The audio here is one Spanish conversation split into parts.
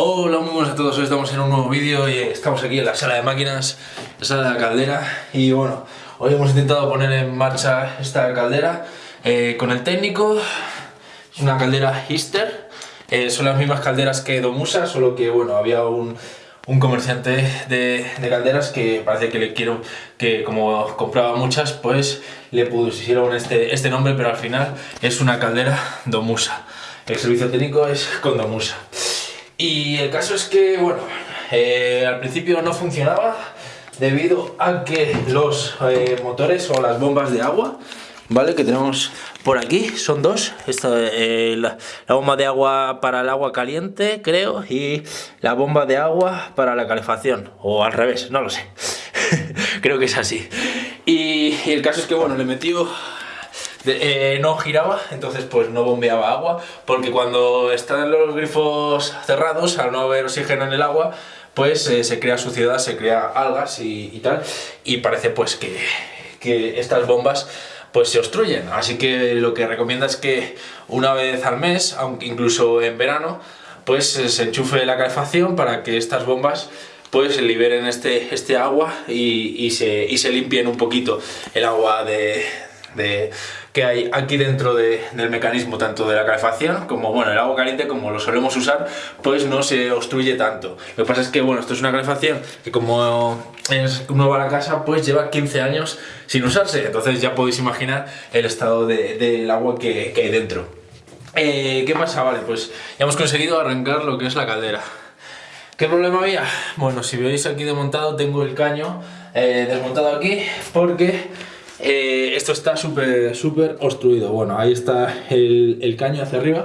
Hola, muy buenas a todos, hoy estamos en un nuevo vídeo y estamos aquí en la sala de máquinas, la sala de caldera y bueno, hoy hemos intentado poner en marcha esta caldera eh, con el técnico, es una caldera Hister, eh, son las mismas calderas que Domusa, solo que bueno, había un, un comerciante de, de, calderas que parece que le quiero, que como compraba muchas, pues le pusieron este, este nombre, pero al final es una caldera Domusa. El servicio técnico es con Domusa. Y el caso es que, bueno, eh, al principio no funcionaba debido a que los eh, motores o las bombas de agua, ¿vale? Que tenemos por aquí, son dos. Esta, eh, la, bomba de agua para el agua caliente, creo, y la bomba de agua para la calefacción. O al revés, no lo sé. creo que es así. Y, y el caso es que, bueno, le metió eh, no giraba, entonces pues no bombeaba agua, porque cuando están los grifos cerrados, al no haber oxígeno en el agua, pues eh, se crea suciedad, se crea algas y, y, tal, y parece pues que, que estas bombas pues se obstruyen, así que lo que recomienda es que una vez al mes, aunque incluso en verano, pues se enchufe la calefacción para que estas bombas pues liberen este, este agua y, y, se, y se limpien un poquito el agua de, que hay aquí dentro de, del mecanismo tanto de la calefacción como bueno el agua caliente como lo solemos usar pues no se obstruye tanto lo que pasa es que bueno esto es una calefacción que como es nueva la casa pues lleva 15 años sin usarse entonces ya podéis imaginar el estado del de, agua que, que, hay dentro eh, ¿qué pasa? vale pues ya hemos conseguido arrancar lo que es la caldera ¿Qué problema había? Bueno, si veis aquí desmontado tengo el caño eh, desmontado aquí porque eh, esto está súper súper obstruido. Bueno, ahí está el, caño hacia arriba.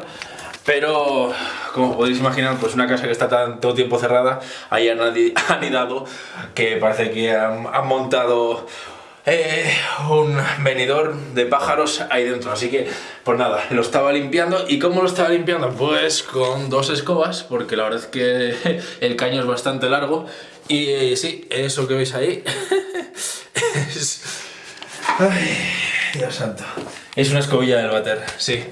Pero, como podéis imaginar, pues una casa que está tanto tiempo cerrada, ahí han anidado que parece que han, han montado eh, un venidor de pájaros ahí dentro. Así que, pues nada, lo estaba limpiando. ¿Y cómo lo estaba limpiando? Pues con dos escobas, porque la verdad es que el caño es bastante largo. Y eh, sí, eso que veis ahí es Ay, Dios santo. Es una escobilla del váter, sí.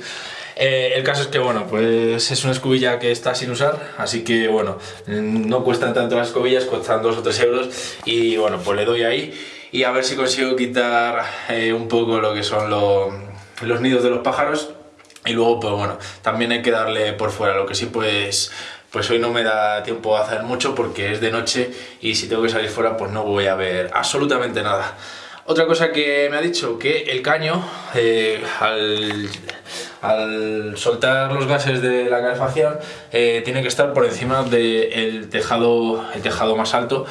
Eh, el caso es que, bueno, pues es una escobilla que está sin usar, así que, bueno, no cuestan tanto las escobillas, cuestan 2 o 3 euros y, bueno, pues le doy ahí y a ver si consigo quitar eh, un poco lo que son lo, los nidos de los pájaros y luego, pues bueno, también hay que darle por fuera, lo que sí, pues pues hoy no me da tiempo a hacer mucho porque es de noche y si tengo que salir fuera pues no voy a ver absolutamente nada. Otra cosa que me ha dicho, que el caño, eh, al, al, soltar los gases de la calefacción, eh, tiene que estar por encima del tejado, el tejado más alto,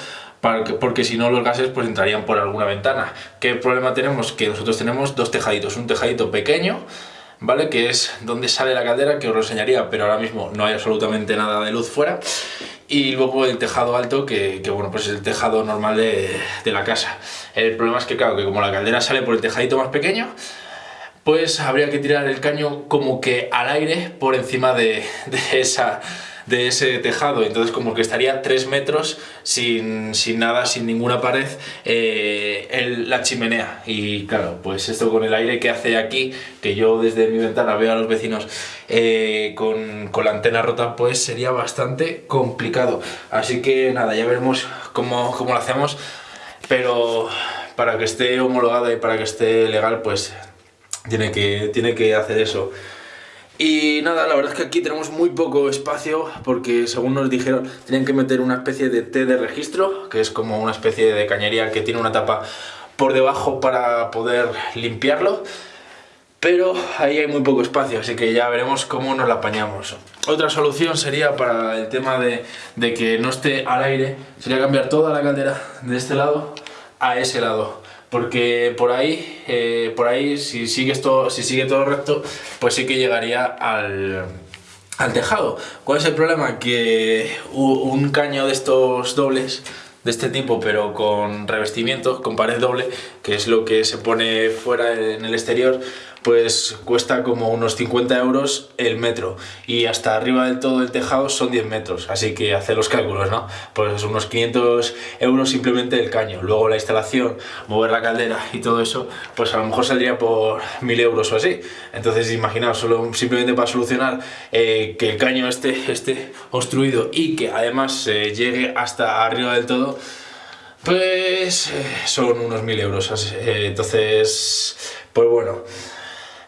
porque si no los gases pues entrarían por alguna ventana. ¿Qué problema tenemos? Que nosotros tenemos dos tejaditos, un tejadito pequeño, ¿vale? Que es donde sale la caldera, que os lo enseñaría, pero ahora mismo no hay absolutamente nada de luz fuera y luego el tejado alto que, que, bueno pues es el tejado normal de, de, la casa el problema es que claro que como la caldera sale por el tejadito más pequeño pues habría que tirar el caño como que al aire por encima de, de esa de ese tejado, entonces como que estaría 3 metros sin, sin, nada, sin ninguna pared, eh, la chimenea. Y claro, pues esto con el aire que hace aquí, que yo desde mi ventana veo a los vecinos eh, con, con, la antena rota, pues sería bastante complicado. Así que nada, ya veremos cómo, cómo lo hacemos, pero para que esté homologada y para que esté legal, pues tiene que, tiene que hacer eso. Y nada, la verdad es que aquí tenemos muy poco espacio porque según nos dijeron tenían que meter una especie de T de registro, que es como una especie de cañería que tiene una tapa por debajo para poder limpiarlo. Pero ahí hay muy poco espacio, así que ya veremos cómo nos la apañamos. Otra solución sería para el tema de, de que no esté al aire, sería cambiar toda la caldera de este lado a ese lado porque por ahí, eh, por ahí si, sigues todo, si sigue todo recto, pues sí que llegaría al, al tejado. ¿Cuál es el problema? Que un caño de estos dobles, de este tipo, pero con revestimiento, con pared doble, que es lo que se pone fuera en el exterior, pues cuesta como unos 50 euros el metro y hasta arriba del todo el tejado son 10 metros, así que hace los cálculos, ¿no? Pues unos 500 euros simplemente el caño, luego la instalación, mover la caldera y todo eso, pues a lo mejor saldría por 1000 euros o así. Entonces imaginaos, solo simplemente para solucionar eh, que el caño esté, esté obstruido y que además eh, llegue hasta arriba del todo, pues eh, son unos 1000 euros. entonces, pues bueno.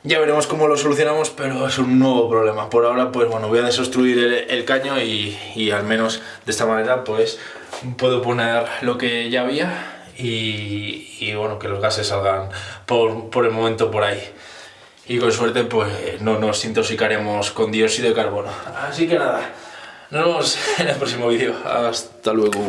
Ya veremos cómo lo solucionamos, pero es un nuevo problema. Por ahora, pues bueno, voy a desobstruir el, caño y, al menos de esta manera, pues puedo poner lo que ya había y, y bueno, que los gases salgan por, por, el momento por ahí. Y con suerte, pues no nos intoxicaremos con dióxido de carbono. Así que nada, nos vemos en el próximo vídeo. Hasta luego.